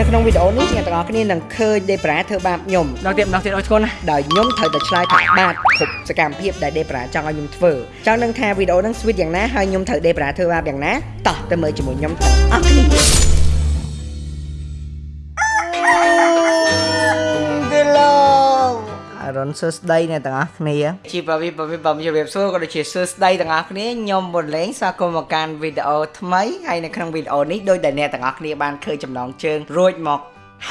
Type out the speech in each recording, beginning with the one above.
នៅក្នុងវីដេអូនេះអ្នកទាំងអស់គ្នានឹងឃើញ Debra ធ្វើបាបខ្ញុំម្ដងទៀតម្ដងទៀតអរគុណណាដោយខ្ញុំត្រូវតែឆ្លើយថាបាទគ្រប់សកម្មភាពដែល Debra ចង់ឲ្យខ្ញុំធ្វើចង់នឹងថាវីដេអូហ្នឹង sweet យ៉ាងណាហើយខ្ញុំត្រូវ Debra ធ្វើបាបយ៉ាងណាតោះទៅមើលជាមួយខ្ញុំទាំងអស់គ្នា រុនសួស្ដីអ្នកទាំងអស់គ្នាជាបវិបវិបំជម្រាបសួរក៏ដូចជាសួស្ដីទាំងអស់គ្នាខ្ញុំបុលេងស្វាគមន៍មកកាន់វីដេអូថ្មីហើយនៅក្នុងវីដេអូនេះដោយដែលអ្នកទាំងអស់គ្នាបានឃើញចំណងជើងរួចមក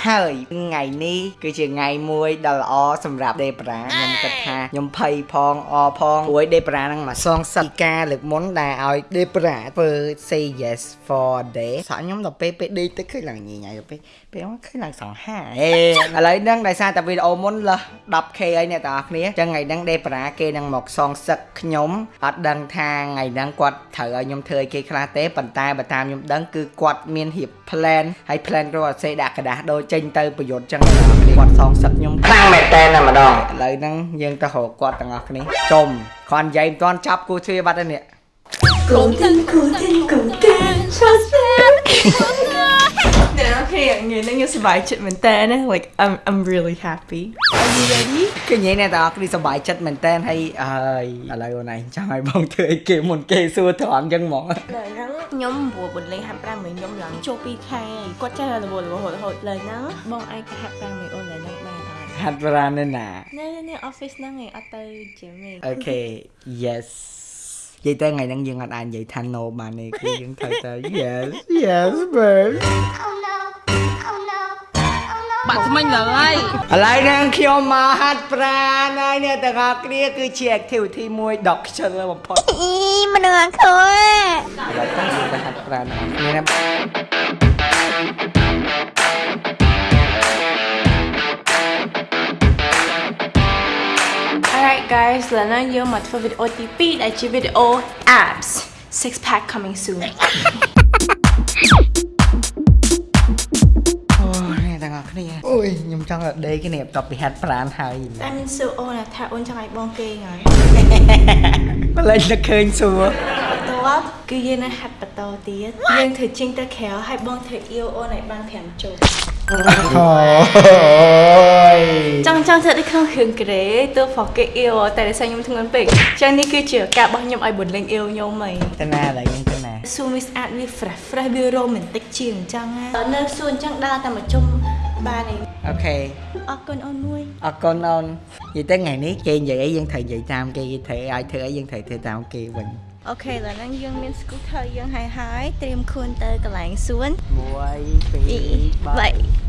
ហើយថ្ងៃនេះគឺជាថ្ងៃមួយដ៏ល្អសម្រាប់ Debra ខ្ញុំគិតថាខ្ញុំភ័យផងអផងព្រោះ Debra នឹងមកសងសឹកការលើកមុនដែលឲ្យ Debra ធ្វើ say yes for day សាក់ខ្ញុំដល់ពេលពេលដេកទៅឃើញឡើងញញ៉ៃទៅពេលពេលមកឃើញឡើងសង្ហាអេឥឡូវហ្នឹងដោយសារតែវីដេអូមុនលើស 10k ហើយអ្នកទាំងអស់គ្នាអញ្ចឹងថ្ងៃហ្នឹង Debra គេនឹងមកសងសឹកខ្ញុំអត់ដឹងថាថ្ងៃហ្នឹងគាត់ត្រូវឲ្យខ្ញុំធ្វើឲ្យគេខ្លះទេប៉ុន្តែបើតាមខ្ញុំដឹងគឺគាត់មានរៀប plan ហើយ plan គាត់អត់សេដាក់กระดาษដូច ចចេញទៅប្រយុទ្ធចឹងអ្នកទាំងអស់គ្នាគាត់សងសឹកខ្ញុំខ្លាំងមែនតើតែម្ដងឥឡូវហ្នឹងយើងទៅរកគាត់ទាំងអស់គ្នាចុំគាត់និយាយមិនទាន់ចាប់គូទ្វារបាត់ទេនេះ Golden, golden, golden, transparent. អ្នកនរគ្នាថ្ងៃនេះខ្ញុំសប្បាយចិត្តមែនតើណា like I'm I'm really happy Are you ready គឺនិយាយអ្នកទាំងអស់គ្នាសប្បាយចិត្តមែនតើហើយអើយឥឡូវអូនឯងចង់ឲ្យបងធ្វើអីគេមុនគេសួរត្រង់ចឹងហ្មងលើហ្នឹងខ្ញុំព្រោះបន្លេងហាត់ប្រាំមួយខ្ញុំឡើងចូល 2k គាត់ចេះរវល់រហូតរហូតលើហ្នឹងបងឯងក៏ហាត់ប្រាំមួយអូនលើហ្នឹងបានអត់ហាត់ប្រាណនៅណានៅនៅ office ហ្នឹងឯងអត់ទៅ gym ទេអូខេ yes និយាយទៅថ្ងៃហ្នឹងយើងអត់អាចនិយាយថា no បានទេគឺយើងត្រូវតែ yes yes babe បាក់ថ្មិញឡើយឥឡូវហ្នឹងខ្ញុំមកហាត់ប្រាណហើយអ្នកទាំងអស់គ្នាគឺជា activity មួយដ៏ខ្ជិលបំផុតអីមនុស្សអខូឥឡូវទៅយើងទៅហាត់ប្រាណគ្នាណា Alright guys ឥឡូវហ្នឹងយើងមកធ្វើវីដេអូទី2ដែលជាវីដេអូ abs six pack coming soon គ្នាអូយខ្ញុំចង់ឲ្យដេកគ្នាបន្ទាប់ពីហាត់ប្រាណហើយតែមានសួរអូនថាអូនចង់ឲ្យបងគេងហើយម្លេចនឹកឃើញសួរបន្ទាប់គឺយើងនៅហាត់បន្តទៀតយើងធ្វើចេញទៅក្រៅហើយបងធ្វើអៀវអូនឲ្យបាន5ជុំអូយចង់ចង់ធ្វើដូចក្នុងរឿងក្រេទោះហ្វគេអៀវតែដោយសារខ្ញុំធ្ងន់ពេកចឹងនេះគឺជាឱកាសរបស់ខ្ញុំឲ្យបន្លេងអៀវខ្ញុំហីទៅណាឡើយយើងទៅណាសួនវាស្អាតវា fresh fresh វា romantic ជាងអញ្ចឹងណានៅសួនអញ្ចឹងដើរតែមកជុំ បានឯងអូខេអរគុណអូនមួយអរគុណអូននិយាយទៅថ្ងៃនេះគេនិយាយអីយើងត្រូវនិយាយតាមគេគេត្រូវឲ្យធ្វើអីយើងត្រូវធ្វើតាមគេវិញអូខេឥឡូវហ្នឹងយើងមាន scooter យើងហើយហើយត្រៀមខ្លួនទៅកន្លែងសួន1 2 3 3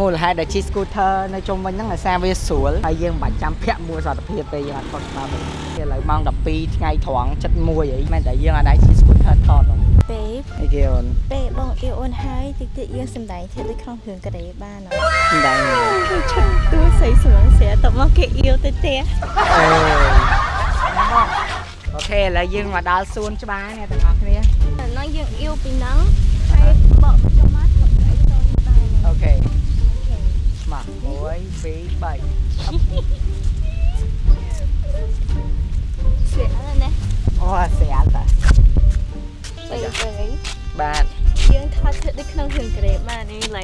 មូលហេតុដែលជិះ scooter នៅជុំវិញហ្នឹងអាសាវាស្រួលហើយយើងមិនបាច់ចាំពាក់មួកសុខភាពទេយើងអត់ខុសច្បាប់ទេឥឡូវម៉ោង12ថ្ងៃត្រង់7:01អីមែនតែយើងអត់អាចជិះ scooter ថតហ្នឹង babe អីគេអូនពេលបងអៀវអូនហើយតិចទៀតយើងសំដែងធ្វើដូចក្នុងរឿងកូរ៉េបានអត់មិនដឹងទេគឺឈប់ទួស្រីស្រួងស្រាតមកគេអៀវទៅផ្ទះអូអូខេឥឡូវយើងមកដល់សួនច្បារអ្នកទាំងអស់គ្នាតែហ្នឹងយើងអៀវពីហ្នឹង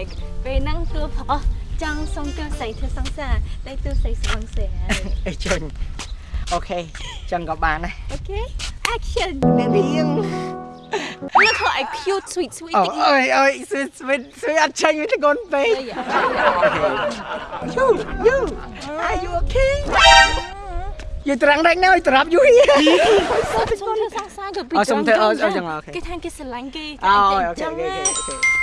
like ពេលហ្នឹងទួអស់ចង់សុំទួស្រីធ្វើសង្សារតែទួស្រីស្វងស្រាអីជុញអូខេចឹងក៏បានដែរអូខេ action អ្នករៀង Look how I cute sweet sweet អូអើយអើយស្វីតស្វីតស្វីតអត់ចាញ់វាទៅកូនពេក You you are you okay You ត្រង់រែកណៅត្រប់ you here សុំធ្វើសង្សារទៅពីអ่ะសុំធ្វើអឺអឺចឹងអូខេគេថាគេស្រឡាញ់គេអូតែអូខេចឹអូងខេណា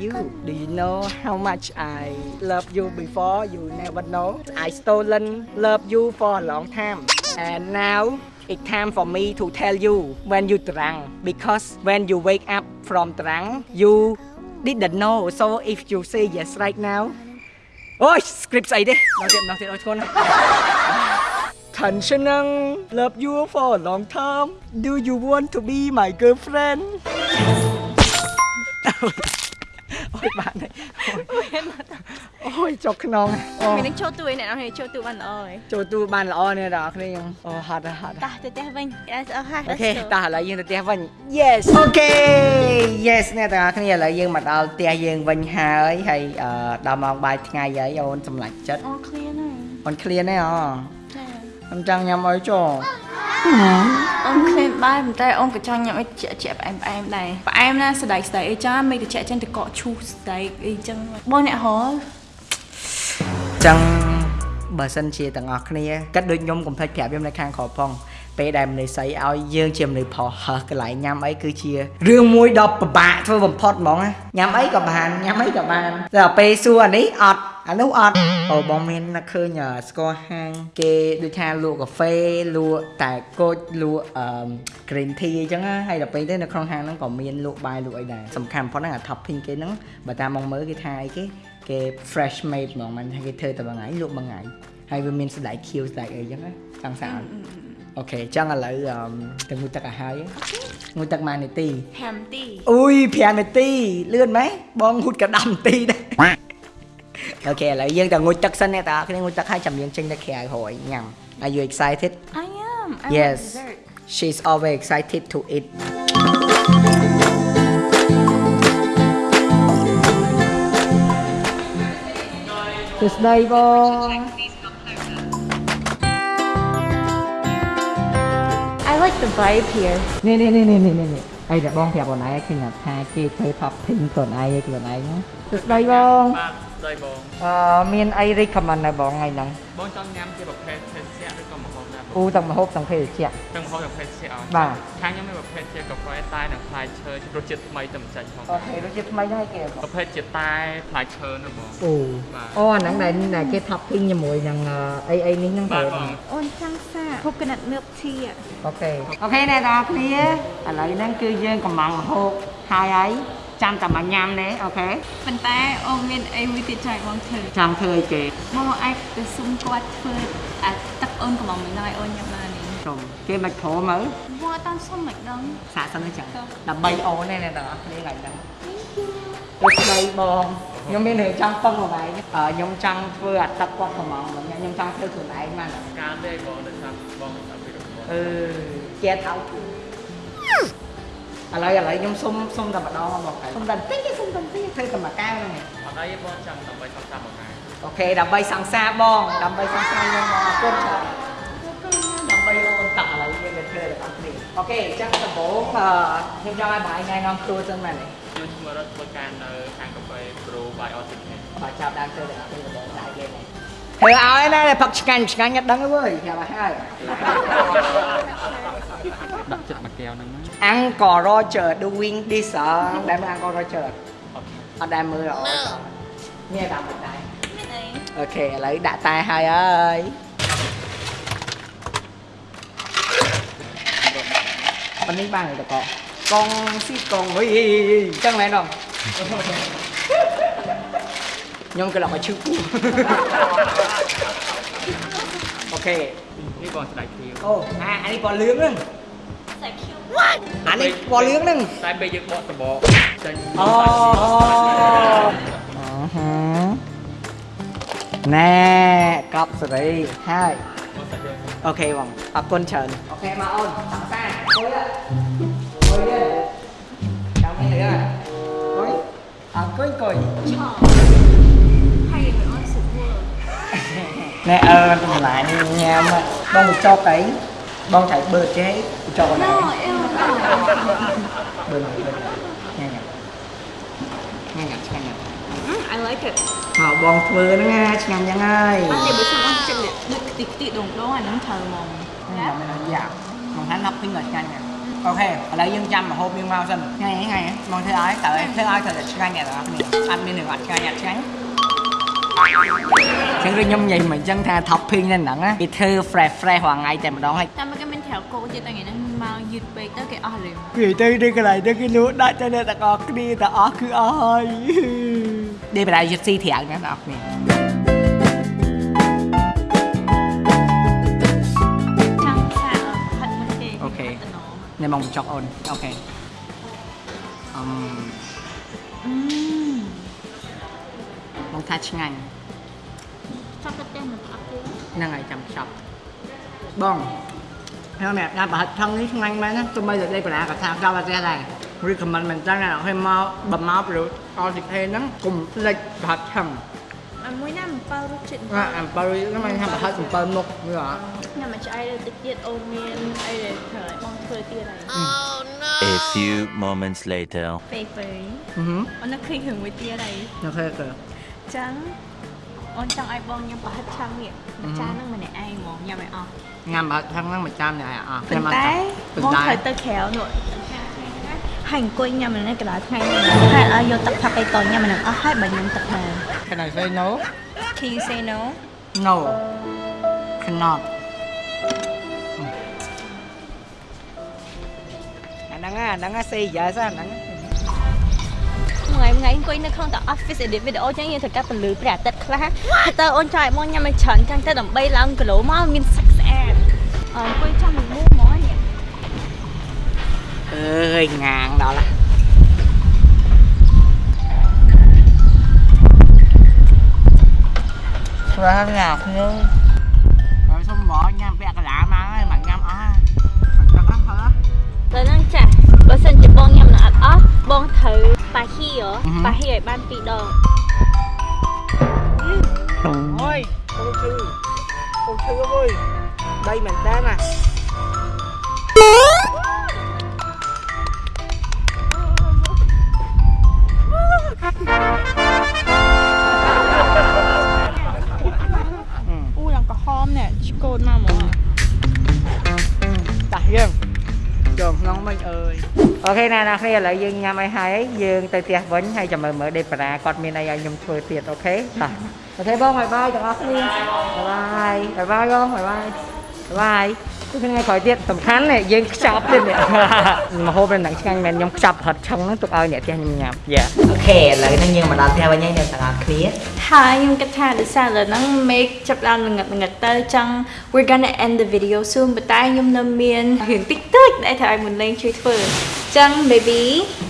You do you know how much I love you before you never know I stolen love you for a long time and now it's time for me to tell you when you drunk because when you wake up from drunk you didn't know so if you say yes right now អូយ script ស្អីទេដល់ទៀតម្ដងទៀតអរគុណណា Tension love you for a long time do you want to be my girlfriend អូយបានហើយអូយចុកខ្នងអូមាននឹងចូលទួយអ្នកនរគ្នាចូលទួបានល្អហើយចូលទូបានល្អនេះដល់អ្នកគ្នាយើងអូហត់ហើយហត់ហើយតោះទៅផ្ទះវិញអត់អស់ហើយអូខេតោះឥឡូវយើងទៅផ្ទះវិញ Yes អូខេ Yes អ្នកទាំងអស់គ្នាឥឡូវយើងមកដល់ផ្ទះយើងវិញហើយហើយអឺដល់ម៉ោងបាយថ្ងៃហើយអូនសម្លាញ់ចិត្តអូ clear ណាស់អូន clear ណាស់អូចាខ្ញុំចង់ញ៉ាំអីចុះ អូន clear បាយប៉ុន្តែអូនក៏ចង់ញ៉ាំអីជាក់ជាក់ផ្អែមផ្អែមដែរផ្អែមណាស្ដែកស្ដែកអីចាមិនតិចចឹងទៅកកឈូសស្ដែកអីចឹងបងអ្នកហរចឹងបើសិនជាទាំងអស់គ្នាគិតដូចខ្ញុំកុំភ្លេចប្រាប់ខ្ញុំនៅខាងក្រោមផងពេលដែលមនុស្សស្រីឲ្យយើងជាមនុស្សផុសហើសកន្លែងញ៉ាំអីគឺជារឿងមួយដ៏ពិបាកធ្វើបំផុតហ្មងណាញ៉ាំអីក៏បានញ៉ាំអីក៏បានតែដល់ពេលសួរអានេះអត់ អានោះអត់អូបងមាននឹកឃើញអឺស្គាល់ហាង គេដូចថាលក់កាហ្វេលក់តែគុជលក់អឺ green tea អញ្ចឹងណាហើយដល់ពេលទៅនៅក្នុងហាងហ្នឹងក៏មានលក់បាយលក់អីដែរសំខាន់បំផុតហ្នឹងអា topping គេហ្នឹងបើតាមមកមើលគេថាអីគេគេ fresh made ហ្មងមិនថាគេធ្វើតែមួយថ្ងៃលក់មួយថ្ងៃហើយវាមានស្បែកខៀវស្បែកអីអញ្ចឹងណាចង់ស្អាតអូខេអញ្ចឹងឥឡូវអឺទៅងូតទឹកឲ្យហើយងូតទឹកមួយនាទី5ទីអុយ5នាទីលឿនម៉េះបងងូតក៏10នាទីដែរ អូខេឥឡូវយើងទៅងូតទឹកសិនអ្នកតាគ្នាងូតទឹកឲ្យចាំយើងចេញទៅក្រៅហើយញ៉ាំ Are you excited I am I Yes. want dessert She's always excited to eat សួស្តីបង I like the vibe here នេះនេះនេះនេះនេះនេះ អីតែបងប្រាប់បងឯងឃើញថាគេធ្វើ topping ខ្លួនឯងឯងខ្លួនឯងណាសួស្តីបងបាទស្ដីបងអឺមានអី recommend ដែរបងថ្ងៃហ្នឹងបងចង់ញ៉ាំជាប្រភេទភេសជ្ជៈឬ ក៏ម្ហូបណាបងអូទាំងម្ហូបទាំងភេសជ្ជៈទាំងម្ហូបទាំងភេសជ្ជៈអស់បាទខាងខ្ញុំមានប្រភេទជាកាហ្វេតែនិងផ្លែឈើរសជាតិថ្មីតែមិនចាច់ផងអូខេរសជាតិថ្មីហ្នឹងឲ្យគេបងប្រភេទជាតែផ្លែឈើនោះបងអូបាទអូអាហ្នឹងដែលដែលគេ topping ជាមួយនឹងអីអីនេះហ្នឹងបាទទៅបងអូនចង់សា coconut milk tea อะអូខេអូខេអ្នកនរគ្នាឥឡូវហ្នឹងគឺយើងកំងហូបហើយហើយចាំតែមកញ៉ាំទេ okayប៉ុន្តែអូនមានអីមួយទៀតចង់បងធ្វើចង់ធ្វើអីគេបងអាចទៅសុំគាត់ធ្វើអាទឹក អូនកំងមួយណយអូនញ៉ាំបាននេះសុំគេមិនព្រមមើលបងអត់តាន់សុំមិនដឹងសាកសិនទៅចឹងដើម្បីអូនទេអ្នកទាំងអស់គ្នាថ្ងៃហ្នឹងទៅស្ដីបងខ្ញុំមានរឿងចង់ពឹងមកហើយអឺខ្ញុំចង់ធ្វើអាទឹកគាត់កំងមកញ៉ាំខ្ញុំចង់ធ្វើខ្លួនឯងបានការទេបងដោយសារបងអត់ពីរបស់អឺជាថៅឥឡូវឥឡូវខ្ញុំសុំសុំតែម្ដងមកសុំតែបន្តិចទេសុំតែបន្តិចធ្វើតែមួយកែវហ្នឹងឯងអត់អីទេបងចាំដើម្បីថតតាមមកហើយ okay ដើម្បីសង្សារបងដើម្បីសង្សារយើងបងអរគុណច្រើនដើម្បីអូនតាក់ឥឡូវយើងទៅធ្វើដល់អស់គ្នា okay អញ្ចឹងដំបូងអឺខ្ញុំចង់ឲ្យបងឯងណែនាំគ្រួសិនមែនទេខ្ញុំឈ្មោះរត់ធ្វើការនៅខាងកាហ្វេ Pro by Oxygen បើចាប់ដើមធ្វើដល់អស់គ្នាដំបូងដៃគេនេះធ្វើឲ្យណាផឹកឆ្ងាញ់ឆ្ងាញ់អត់ដឹងទេវើយប្រាប់ឲ្យហើយដាក់ចិត្តមួយកែវហ្នឹងណា Uncle Roger doing this អឺដែលមើល Uncle Roger អត់អត់ដែលមើលល្អសោះនេះតាមមិនដែរមាន អីអូខេឥឡូវដាក់តែហើយហើយប៉ុណ្នេះបានទៅកកងស៊ីកងអុយចឹងមែនអត់ខ្ញុំក៏ឡប់មកឈឺពូអូខេនេះបងស្ដាយធៀវអូអាអានេះពណ៌លឿងហ្នឹងសាច់ Q អានេះពណ៌លឿងហ្នឹងតែពេលយើងបកសបកចេញអូណែកប់សេរីហើយបងសាច់យើងអូ ខេបងអរគុណច្រើនអូខេមកអូនសង្សារអុយអុយចាំនេះអើអុយអរគុណកុយហើយអូនសុខវើណែអើតម្លាញញ៉ាំបងមកចុក អីបងត្រូវបឺតចេះចុកអីណូអេវបឺតបឺតញ៉ាំញ៉ាំញ៉ាំឆ្ងាញ់ណាស់ I like it មកបងធ្វើហ្នឹងណាឆ្ងាញ់យ៉ាងហើយតែបើសិនអូនចិត្តដូចខ្ទិះខ្ទិះដងដងអាហ្នឹងត្រូវហ្មងញ៉ាំមិនយ៉ាមកហាន់ណាប់ពេញដល់ឆ្ងាញ់ណាស់អូខេឥឡូវយើងចាំម្ហូបយើងមកសិនថ្ងៃថ្ងៃបងធ្វើឲ្យតើធ្វើឲ្យត្រូវតែឆ្ងាញ់អ្នកទាំងអស់គ្នាអត់មានរឿងអត់ឆ្ងាញ់អត់ឆ្ងាញ់ចឹងដូចខ្ញុំនិយាយមិនចឹងថា topping នៅហ្នឹងណាគេធ្វើ fresh fresh រាល់ថ្ងៃតែម្ដងហើយតែមកគេមានត្រូវគោទៀតតែថ្ងៃហ្នឹងមកយឺតពេកទៅគេអស់លឿនគេទៅនៅកន្លែងទៅគេលក់ដាក់ទៅអ្នកទាំងអស់គ្នាទាំងអស់គឺអស់ហើយ ដេបដៃយឹតស៊ីត្រាំងណាបងប្អូនចាំសាផាត់មុនគេអូខេតំណនេះមកបញ្ចុកអូនអូខេអឹមអឺមកថាឆ្ងាញ់ចាប់ទៅតែមិនអត់ទេហ្នឹងហើយចាំចប់បងខ្ញុំអ្នកដាក់ប្រហិតថងនេះឆ្ងាញ់មែនណាទោះបីតែលេខបណ្ណាក៏ថាចប់អត់ទេដែរញ recommend មែនតើអ្នកឲ្យមកបើមកព្រោះអល់ទីខេហ្នឹងកុំភ្លេចប្រហិតឆឹងអាមួយណាអំប៉ៅរសជាតិអាអំពៅហ្នឹងមិនថាប្រហិតអំពៅមុខមើលអត់ញ៉ាំមកឆ្អែតតិចទៀតអូនមានអីដែលធ្វើឲ្យបងធ្វើទៀតហើយ A few moments later. ពេលពេលហឹមអូននឹកឃើញរឿងមួយទៀតហើយអូខេក៏ចឹងអូនចង់ឲ្យបងញ៉ាំប្រហិតឆាំងនេះមួយចានហ្នឹងម្នាក់ឯងហ្មងញ៉ាំឲ្យអស់ញ៉ាំប្រហិតឆឹងហ្នឹងមួយចាននេះឲ្យអស់ប៉ុន្តែប៉ុបងន្តែត្រូវទៅក្រៅនោះ ហើយអង្គុយញ៉ាំនៅកណ្ដាលថ្ងៃនេះហើយឲ្យយកទឹកផាប់ឯតញ៉ាំមិនអស់ហើយបើញ៉ាំទឹកបាន Can I say no Can you say no No cannot អាហ្នឹងអាហ្នឹង say yes អាហ្នឹងថ្ងៃថ្ងៃអង្គុយនៅក្នុងតែ office edit video ចឹងយើងត្រូវកាត់ពន្លឺព្រះអាទិត្យខ្លះទៅអូនចង់ឲ្យបងញ៉ាំឲ្យច្រើនចឹងទៅដើម្បីឡើងគីឡូមកមានសាច់ស្អាតអង្គុយចាំមួយមូហ្មងនេះ អើយងាងដល់ឡាស្វាញ៉ាំខ្ញុំហើយសុំមកញ៉ាំពាក់កន្លាមកហើយមិនញ៉ាំអស់មិនទឹកអស់ហើយដល់ហ្នឹងចាស់បើសិនជាបងញ៉ាំ okay ណាអ្នកគ្នាឥឡូវយើងញ៉ាំអីហើយយើងទៅផ្ទះវិញហើយចាំមើលមើលដេបារាគាត់មានអីឲ្យខ្ញុំធ្វើទៀត okay តា okay បង bye bye ទាំងអស់គ្នា bye bye bye បង bye bye bye គឺថ្ងៃក្រោយទៀតសំខាន់នេះយើងខ្ចប់ទៀតនេះមហូបនៅនឹងឆ្ងាញ់មែនខ្ញុំខ្ចប់ផាត់ឆឹងហ្នឹងទុកឲ្យអ្នកផ្ទះខ្ញុំញ៉ាំ yeah okay ឥឡូវហ្នឹងយើងមកដល់ផ្ទះវិញហើយអ្នកទាំងអស់គ្នាហើយខ្ញុំគិតថាដោយសារឥឡូវហ្នឹង make ចាប់ដើមល្ងឹតល្ងឹតទៅចង់ we're gonna end the video soon ប៉ុន្តែខ្ញុំនៅមានរឿងតិចតួចដែលត្រូវឲ្យមុនលេងជួយធ្វើអញ្ចឹង baby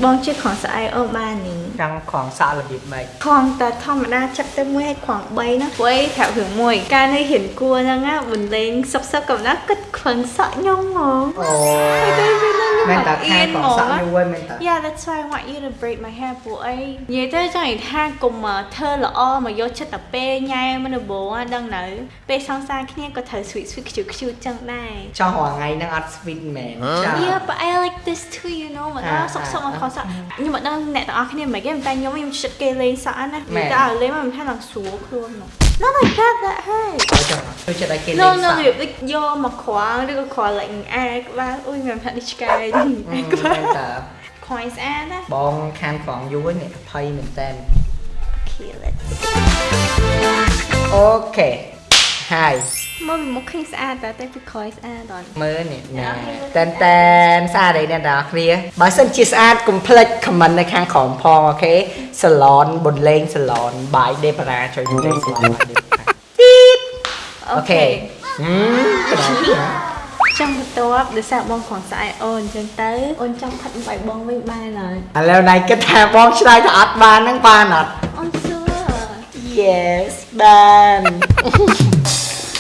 បងជួយខំស្អែអូនបាននេះ ចង់ខងសាក់របៀបម៉េចខំតែធម្មតាចាប់ទៅមួយឲ្យខំ3ហ្នឹងព្រោះប្រាប់រឿងមួយ កាលនេះហ៊ានគួរហ្នឹងណាមុនលេងសុកសុកកំណាគិតខ្វឹងសក់ខ្ញុំហ្មងអូហើយទៅវានៅមែនតាខែខងសាក់យូរហើយមែនតា Yeah that's why I want you to braid my hair ព្រោះអីនិយាយទៅចង់និយាយថាកុំមកធ្វើល្អមកយកចិត្តតែពេលញ៉ែមិនដំបងហ្នឹងដឹងនៅពេលសង្សារគ្នាក៏ត្រូវ sweet sweet ខ្ជូតខ្ជូតចឹងដែរចង់រាល់ថ្ងៃហ្នឹងអត់ sweet មែនចា Yeah but I like this too you know មកដល់សុកសុកមកខំសក់ខ្ញុំមកដល់អ្នកទាំងអស់គ្នាមិនគេតែខ្ញុំខ្ញុំចិត្តគេលេងសក់ណាតែឲ្យលេងមកមិនថាឡើងស្រួលខ្លួននោះ Not like that that hurt អញ្ចឹងចូលចិត្តឲ្យគេលេ No ង no សាក់របៀបដូចយកមកខ្វាងឬក៏ខ្វល់ like អែក្បាលអុយមិនផាត់នេះឆ្កែអែក្បាលមែនតាខ្វាយស្អាតណាបងខានក្រងយូរនេះភ័យមែនតើ Kill it okay ហើយមកពីមុខឃើញស្អាតតែតែពីក្រោយស្អាតដល់មើលនេះណាតែនតែនស្អាតអីអ្នកទាំងអស់គ្នាបើសិនជាស្អាតកុំភ្លេច comment នៅខាងក្រោមផងអូខេ salon បុនលេង salon បាយដេបារាជួយបុនលេង salon បាយដេបារាអូខេហឹមក្រោយណាចាំបន្ទាប់ដោយសារបងក្រងស្អាតអូនអញ្ចឹងទៅអូនចង់ផាត់បាយបងវិញបានហើយឥឡូវណៃគិតថាបងឆ្លើយថាអត់បានហ្នឹងបានអត់អូនសួរ Yes បាន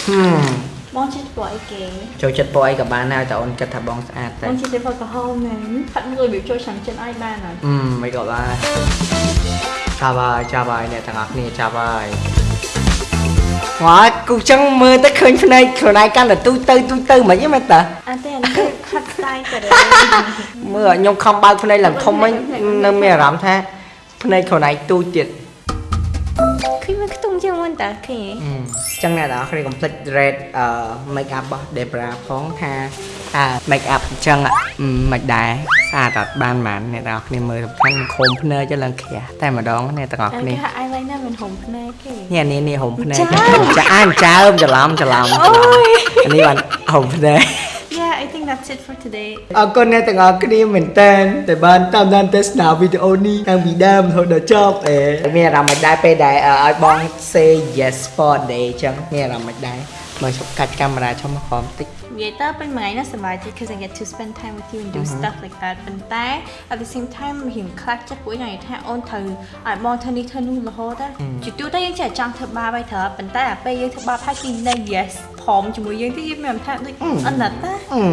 ហឹមបងជិះព្រោះអីគេចូលចិត្តពណ៌អីក៏បានដែរតែអូនគិតថាបងស្អាតតែបងជិះទៅព្រោះក្រហមមែនផាត់មួយរបៀបចូលឆ្នាំចិនឲ្យបានហើយអឺមិនក៏បានចាប់ហើយចាប់ហើយអ្នកទាំងអស់គ្នាចាប់ហើយវ៉ាគូចឹងមើលទៅឃើញភ្នែកខ្លួនឯងកាន់តែទូទៅទូទៅមិនហ្នឹងមែនតាអត់ទេអានេះគឺផាត់ស្ទាយទៅមើលឲ្យខ្ញុំខំបើកភ្នែកឡើងធំវិញនៅមានអារម្មណ៍ថាភ្នែកខ្លួនឯងទូចទៀត ឃើញមកខ្ទង់ជាងមុនតើឃើញអឺចឹងអ្នកទាំងអស់គ្នាកុំភ្លេច rate អឺ make up របស់ Debra ផងថាថា make up អញ្ចឹងអឺមិនដែរស្អាតអត់បានបានអ្នកទាំងអស់គ្នាមើលសំខាន់ខំភ្នែកទៅឡើងក្រាស់តែម្ដងអ្នកទាំងអស់អាគ្នាគេថា eyeliner មិនហុំភ្នែកគេនេះអានេះនេះហុំភ្នែកចាចាអានចើមច្រឡំច្រឡំអូយអានេះបានហុំភ្នែក Yeah I think that's it for today អរគុណអ្នកទាំងអស់គ្នាមែនតើដែលបានតាមដានទស្សនាវីដេអូនេះតាំងពីដើមរហូតដល់ចប់អេមានអារម្មណ៍មិនដែរពេលដែលអឺឲ្យបង say yes for day អញ្ចឹងមានអារម្មណ៍មិនដែរមើលឈប់កាច់កាមេរ៉ាឈប់មកក្រោមតិច និយាយទៅពេញមួយថ្ងៃនេះសប្បាយចិត្ត because I get to spend time with you and do stuff like that ប៉ុន្តែ at the same time រៀងខ្លាចចិត្តពួកខ្ញុំនិយាយថាអូនត្រូវឲ្យបងធ្វើនេះធ្វើនោះរហូតទៅជាទូទៅយើងចេះចង់ធ្វើបាបហើយត្រូវប៉ុន្តែអាពេលយើងធ្វើបាបហើយពីនៅ yes ព្រមជាមួយយើងទៅយើងមានថាដូចអណិតណាអឺ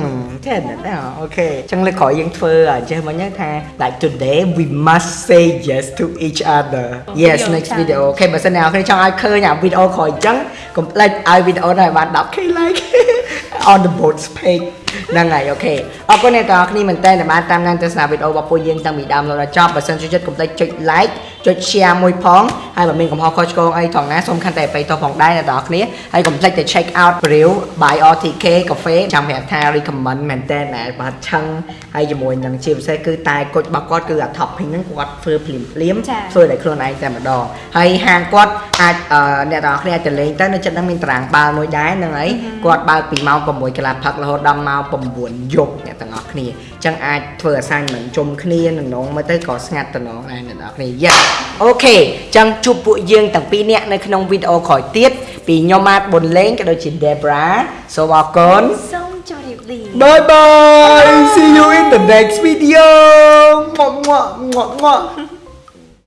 ចេះតែអូខេចឹងលើកក្រោយយើងធ្វើអញ្ចឹងមិញថា like today we must say yes to each other yes Video next challenge. video អូខេបើសិនអ្នកនរគ្នាចង់ឲ្យឃើញអាវីដេអូក្រោយអញ្ចឹងកុំភ្លេចឲ្យវីដេអូនេះឲ្យបាន 10k like on the boats page ហ្នឹងហើយអូខេអរគុណអ្នកទាំងអស់គ្នាមែនតើដែលបានតាមដានទស្សនាវីដេអូរបស់ពួកយើងតាំងពីដើមដល់ចប់បើសិនចូលចិត្តកុំភ្លេចចុច like ចុច share មួយផងហើយបើមានកំហុសខុសឆ្គងអីថងណាសូមខន្តីអភ័យទោសផងដែរអ្នកទាំងអស់គ្នាហើយកុំភ្លេចទៅ check out Brew by RTK Cafe ចាំប្រាប់ថា recommend មែនតើណាបាទឆឹងហើយជាមួយនឹងជាពិសេសគឺតែគុជរបស់គាត់គឺអា topping ហ្នឹងគាត់ធ្វើភ្លាមភ្លាមៗចា៎ធ្វើដោយខ្លួនឯងតែម្ដងហើយហាងគាត់អាចអឺអ្នកទាំងអស់គ្នាអាចទៅលេងទៅនៅចិត្តហ្នឹងមានតារាងបាល់មួយដែរហ្នឹងហើយគាត់បើកពីម៉ោង6កន្លះផឹករហូតដល់ម៉ោង9យប់អ្នកទាំងអស់គ្នាអញ្ចឹងអាចធ្វើ assignment ជុំគ្នានឹងនងមើលទៅក៏ស្ងាត់តំណងដែរអ្នកទាំងអស់គ្នាយ៉ាអូខេអញ្ចឹងជួបពួកយើងទាំងពីរនាក់នៅក្នុងវីដេអូក្រោយទៀតពីខ្ញុំម៉ាតប៊ុនលេងក៏ដូចជា Debra សូមអរគុណសូមជម្រាបលា Bye bye see you in the next video ងក់ងក់ងក់ងក់